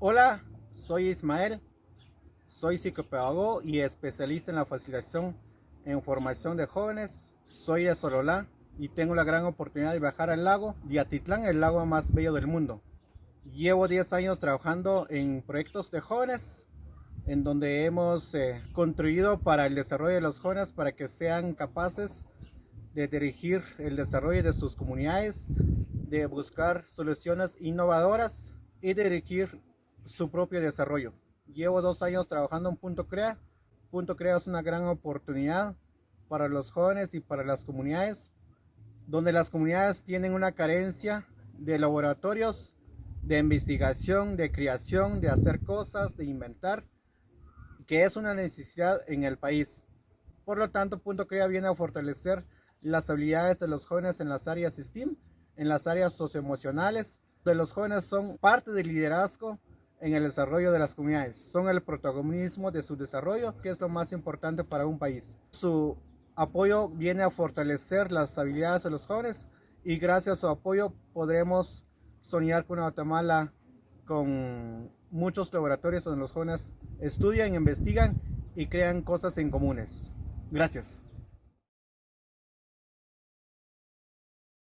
Hola, soy Ismael, soy psicopedagogo y especialista en la facilitación en formación de jóvenes. Soy de Sololá y tengo la gran oportunidad de viajar al lago de Atitlán, el lago más bello del mundo. Llevo 10 años trabajando en proyectos de jóvenes, en donde hemos eh, contribuido para el desarrollo de los jóvenes para que sean capaces de dirigir el desarrollo de sus comunidades, de buscar soluciones innovadoras y dirigir su propio desarrollo. Llevo dos años trabajando en Punto Crea. Punto Crea es una gran oportunidad para los jóvenes y para las comunidades, donde las comunidades tienen una carencia de laboratorios de investigación, de creación, de hacer cosas, de inventar, que es una necesidad en el país. Por lo tanto, Punto Crea viene a fortalecer las habilidades de los jóvenes en las áreas STEAM, en las áreas socioemocionales, de los jóvenes son parte del liderazgo en el desarrollo de las comunidades. Son el protagonismo de su desarrollo, que es lo más importante para un país. Su apoyo viene a fortalecer las habilidades de los jóvenes y gracias a su apoyo podremos soñar con Guatemala con muchos laboratorios donde los jóvenes estudian, investigan y crean cosas en comunes. Gracias.